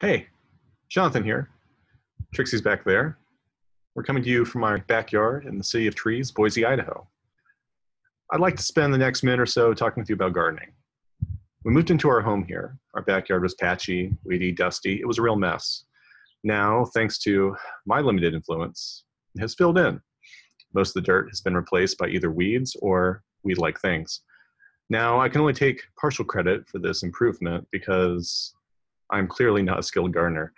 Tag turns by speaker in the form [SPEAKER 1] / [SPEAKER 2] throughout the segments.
[SPEAKER 1] Hey, Jonathan here. Trixie's back there. We're coming to you from our backyard in the city of trees, Boise, Idaho. I'd like to spend the next minute or so talking with you about gardening. We moved into our home here. Our backyard was patchy, weedy, dusty. It was a real mess. Now, thanks to my limited influence, it has filled in. Most of the dirt has been replaced by either weeds or weed-like things. Now, I can only take partial credit for this improvement because I'm clearly not a skilled gardener.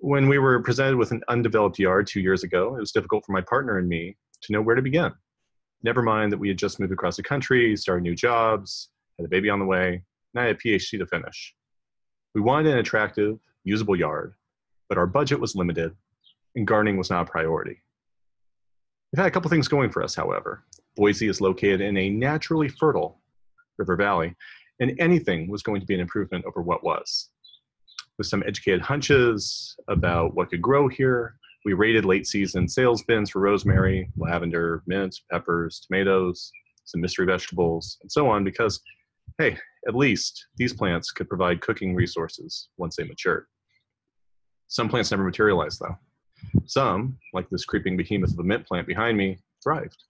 [SPEAKER 1] When we were presented with an undeveloped yard two years ago, it was difficult for my partner and me to know where to begin. Never mind that we had just moved across the country, started new jobs, had a baby on the way, and I had a PhD to finish. We wanted an attractive, usable yard, but our budget was limited, and gardening was not a priority. We've had a couple things going for us, however. Boise is located in a naturally fertile river valley, and anything was going to be an improvement over what was with some educated hunches about what could grow here. We rated late season sales bins for rosemary, lavender, mint, peppers, tomatoes, some mystery vegetables, and so on because, hey, at least these plants could provide cooking resources once they matured. Some plants never materialized though. Some, like this creeping behemoth of a mint plant behind me, thrived.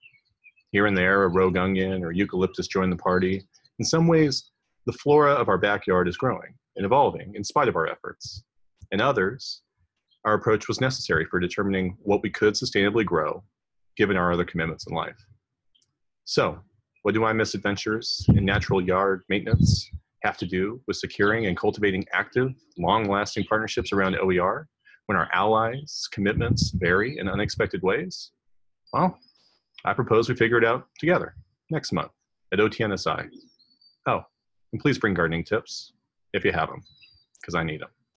[SPEAKER 1] Here and there, a rogue onion or eucalyptus joined the party. In some ways, the flora of our backyard is growing and evolving in spite of our efforts. In others, our approach was necessary for determining what we could sustainably grow given our other commitments in life. So, what do my misadventures in natural yard maintenance have to do with securing and cultivating active, long-lasting partnerships around OER when our allies' commitments vary in unexpected ways? Well, I propose we figure it out together next month at OTNSI. Oh, and please bring gardening tips if you have them, because I need them.